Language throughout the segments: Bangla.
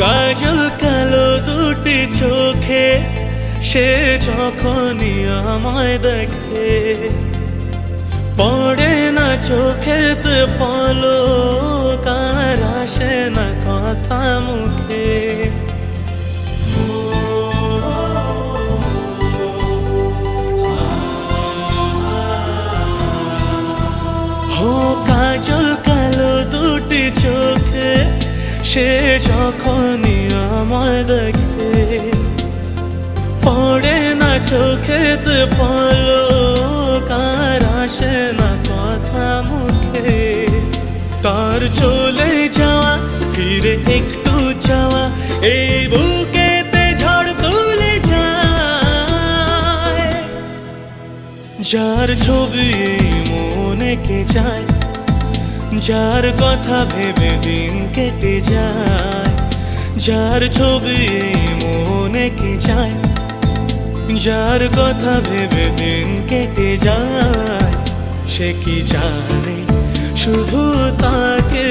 কাজল কালো দুটি চোখে, সে যখনই আমায় দেখে, পড়ে না চোখেতে পলো কার আসে না কথা মুখে। হো কাজল কালো সে যখনই আমায় দেখে। পড়ে না চোখেতে পলো কার আসে না কথা মুখে। তার চলে যাওয়া, ফিরে একটু যাওয়া, এই বুকেতে ঝড় তুলে যায়। যার ছবি মনে কে যায় যার কথা ভেবে দিন কেটে যায়, যার ছবি মনে কে যায় যার কথা ভেবে দিন কেটে যায়, সে কি জানে? শুধু তাকে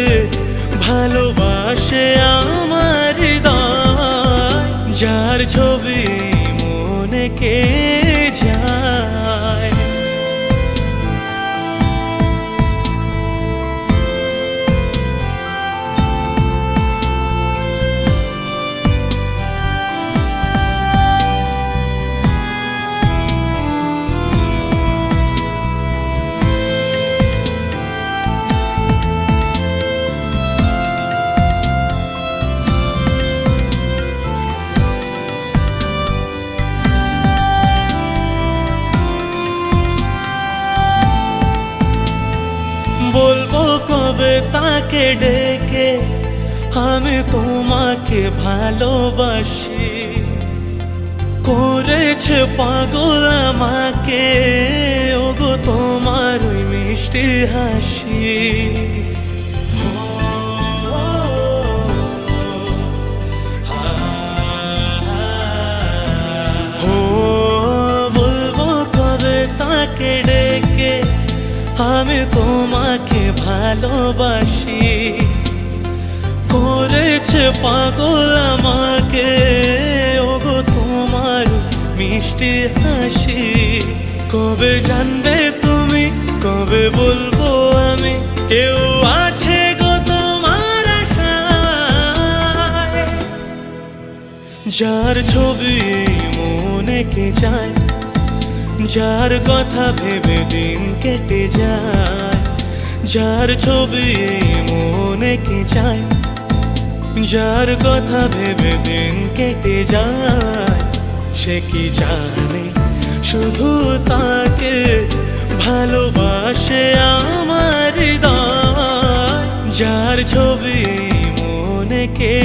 ভালোবাসে আমার তাকে ডেকে আমি তোমাকে ভালোবাসি। করেছে পাগল আমাকে ওগো তোমার ওই মিষ্টি হাসি। আমি তোমাকে ভালোবাসি। করেছে পাগল আমাকে, ওগো তোমার মিষ্টি হাসি। কবে জানবে তুমি, কবে বলব আমি? কেউ আছে গো তোমার যার ছবি মনে কে যায় যার কথা ভেবে দিন কেটে যায়, যার ছবি মনে কে যায় যার কথা ভেবে দিন কেটে যায়, সে কি জানে? শুধু তাকে ভালোবাসে আমার যার ছবি মনে কে